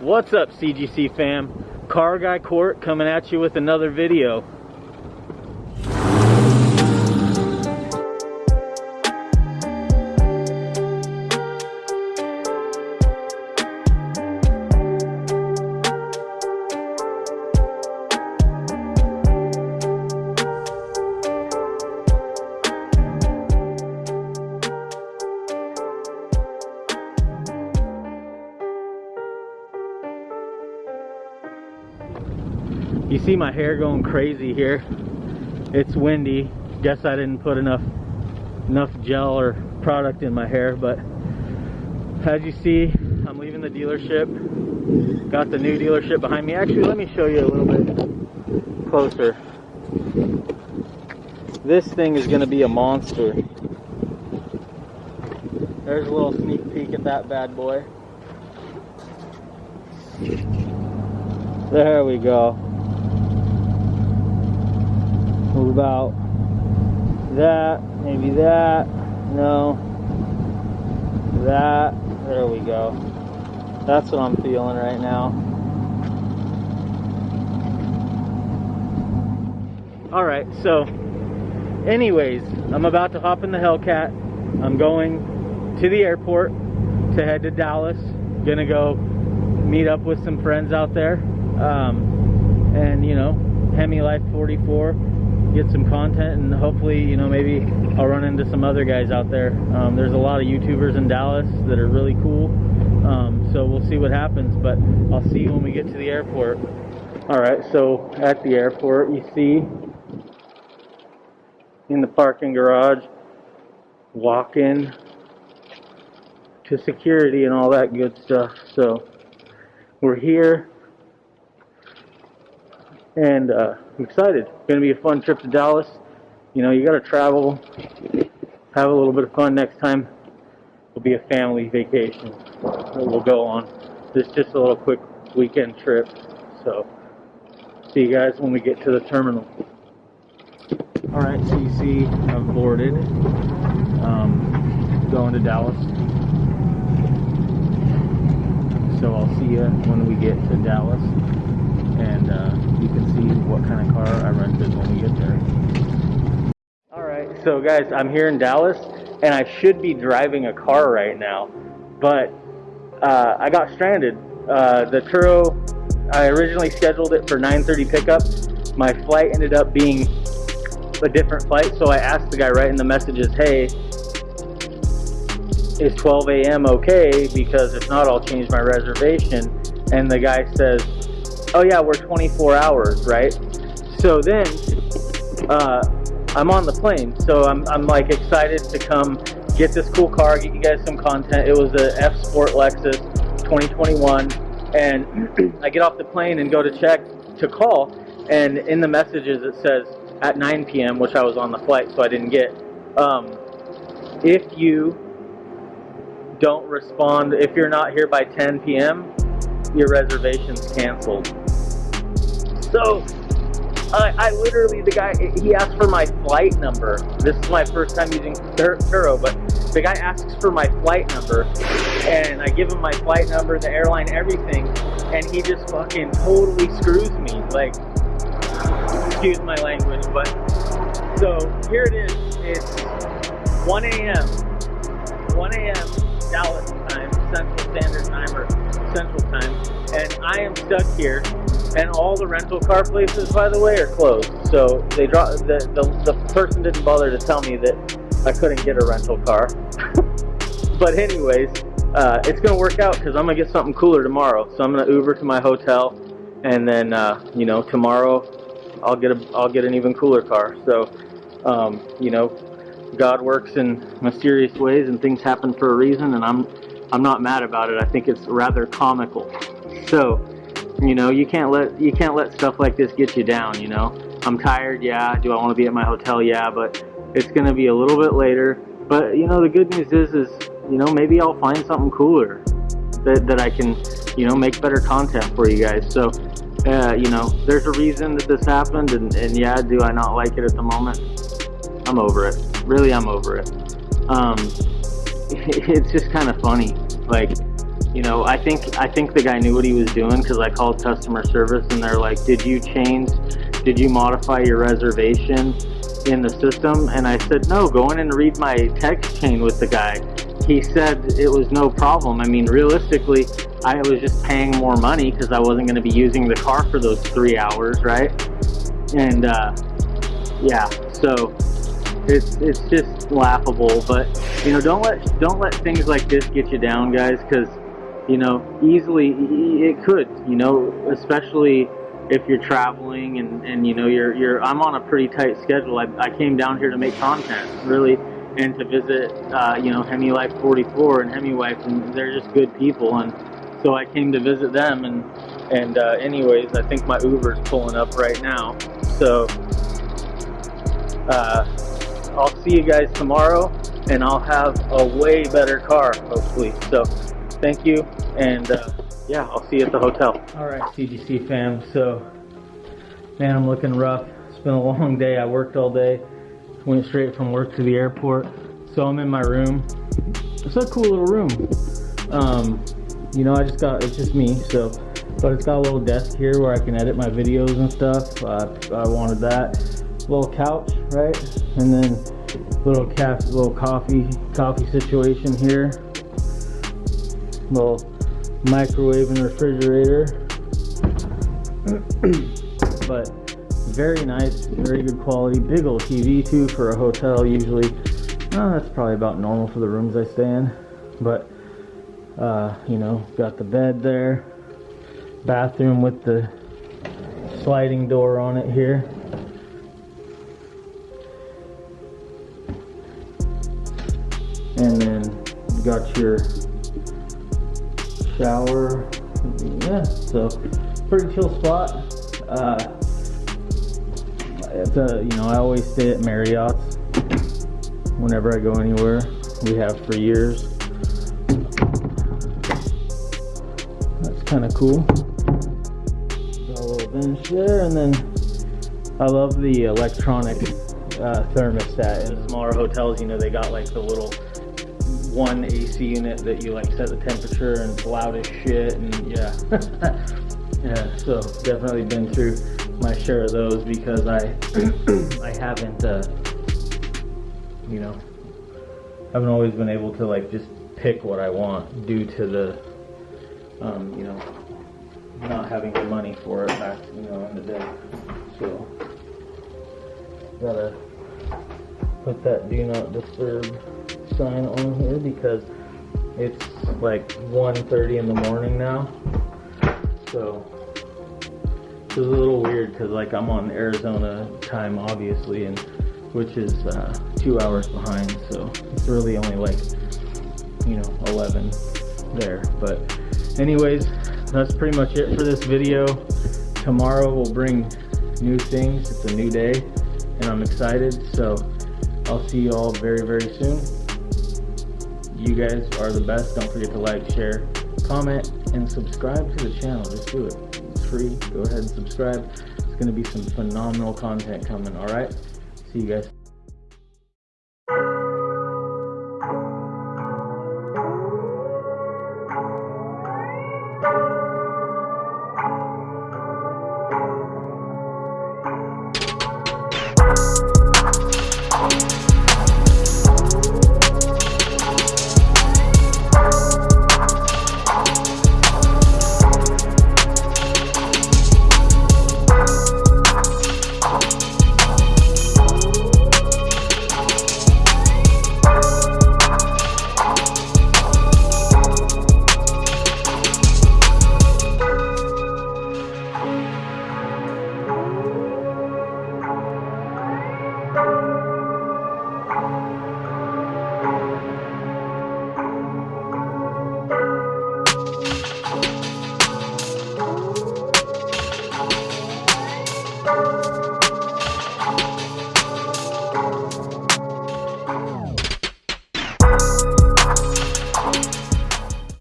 What's up CGC fam? Car Guy Court coming at you with another video. You see my hair going crazy here. It's windy. Guess I didn't put enough enough gel or product in my hair, but as you see, I'm leaving the dealership. Got the new dealership behind me. Actually, let me show you a little bit closer. This thing is going to be a monster. There's a little sneak peek at that bad boy. There we go. About that, maybe that, no, that, there we go. That's what I'm feeling right now. Alright, so, anyways, I'm about to hop in the Hellcat. I'm going to the airport to head to Dallas. Gonna go meet up with some friends out there. Um, and, you know, Hemi Life 44 get some content and hopefully you know maybe I'll run into some other guys out there. Um, there's a lot of youtubers in Dallas that are really cool. Um, so we'll see what happens but I'll see you when we get to the airport. Alright so at the airport you see in the parking garage walk in to security and all that good stuff. So we're here and uh, I'm excited. It's going to be a fun trip to Dallas. You know, you got to travel, have a little bit of fun next time. It'll be a family vacation that we'll go on. This is just a little quick weekend trip. So, see you guys when we get to the terminal. Alright, so you see I've boarded. Um, going to Dallas. So I'll see you when we get to Dallas and uh, you can see what kind of car I rented when we get there. Alright, so guys, I'm here in Dallas, and I should be driving a car right now, but uh, I got stranded. Uh, the Turo, I originally scheduled it for 9.30 pickup. My flight ended up being a different flight, so I asked the guy right in the messages, hey, is 12 a.m. okay? Because if not, I'll change my reservation. And the guy says, oh yeah, we're 24 hours, right? So then, uh, I'm on the plane, so I'm, I'm like excited to come get this cool car, get you guys some content. It was a F Sport Lexus 2021, and I get off the plane and go to check to call, and in the messages it says at 9 p.m., which I was on the flight, so I didn't get. Um, if you don't respond, if you're not here by 10 p.m., your reservation's canceled. So, I, I literally, the guy, he asked for my flight number. This is my first time using Turo, but the guy asks for my flight number, and I give him my flight number, the airline, everything, and he just fucking totally screws me. Like, excuse my language, but, so, here it is. It's 1 a.m. 1 a.m. Dallas time, Central Standard Time, or Central Time, and I am stuck here and all the rental car places, by the way, are closed. So they draw the, the the person didn't bother to tell me that I couldn't get a rental car. but anyways, uh, it's gonna work out because I'm gonna get something cooler tomorrow. So I'm gonna Uber to my hotel, and then uh, you know tomorrow I'll get a I'll get an even cooler car. So um, you know, God works in mysterious ways, and things happen for a reason, and I'm I'm not mad about it. I think it's rather comical. So you know, you can't let you can't let stuff like this get you down. You know, I'm tired. Yeah. Do I want to be at my hotel? Yeah. But it's gonna be a little bit later. But you know, the good news is, is you know, maybe I'll find something cooler that that I can, you know, make better content for you guys. So, uh, you know, there's a reason that this happened, and, and yeah, do I not like it at the moment? I'm over it. Really, I'm over it. Um, it's just kind of funny. Like, you know, I think I think the guy knew what he was doing because I called customer service and they're like, "Did you change? Did you modify your reservation in the system?" And I said, "No. Go in and read my text chain with the guy." He said it was no problem. I mean, realistically, I was just paying more money because I wasn't going to be using the car for those three hours, right? And uh, yeah, so it's it's just laughable. But you know, don't let don't let things like this get you down, guys, because you know, easily it could. You know, especially if you're traveling and and you know you're you're. I'm on a pretty tight schedule. I I came down here to make content, really. And to visit, uh, you know, Hemi Life 44 and Hemi Wife, and they're just good people, and so I came to visit them. And and uh, anyways, I think my Uber's pulling up right now. So uh, I'll see you guys tomorrow and I'll have a way better car, hopefully. So thank you, and uh, yeah, I'll see you at the hotel. All right, CGC fam. So, man, I'm looking rough. It's been a long day. I worked all day. Went straight from work to the airport. So I'm in my room. It's a cool little room. Um, you know, I just got, it's just me, so, but it's got a little desk here where I can edit my videos and stuff. Uh, I wanted that little couch, right? And then little cafe, little coffee, coffee situation here. Little microwave and refrigerator. but very nice, very good quality. Big old TV too for a hotel usually. Uh, that's probably about normal for the rooms I stay in. But, uh, you know, got the bed there. Bathroom with the sliding door on it here. and then got your shower. Yeah so pretty chill spot. Uh, it's a you know I always stay at Marriott's whenever I go anywhere. We have for years. That's kind of cool. Got a little bench there and then I love the electronic uh, thermostat in smaller hotels. You know they got like the little one AC unit that you like set the temperature and it's loud as shit and yeah. yeah, so definitely been through my share of those because I I haven't uh, you know haven't always been able to like just pick what I want due to the um, you know not having the money for it back you know in the day. So gotta put that do not disturb sign on here because it's like 1.30 in the morning now. So it's a little weird because like I'm on Arizona time obviously and which is uh, two hours behind so it's really only like you know 11 there. But anyways that's pretty much it for this video. Tomorrow we'll bring new things. It's a new day and I'm excited. So I'll see you all very very soon you guys are the best. Don't forget to like, share, comment, and subscribe to the channel. Just do it. It's free. Go ahead and subscribe. It's going to be some phenomenal content coming, alright? See you guys.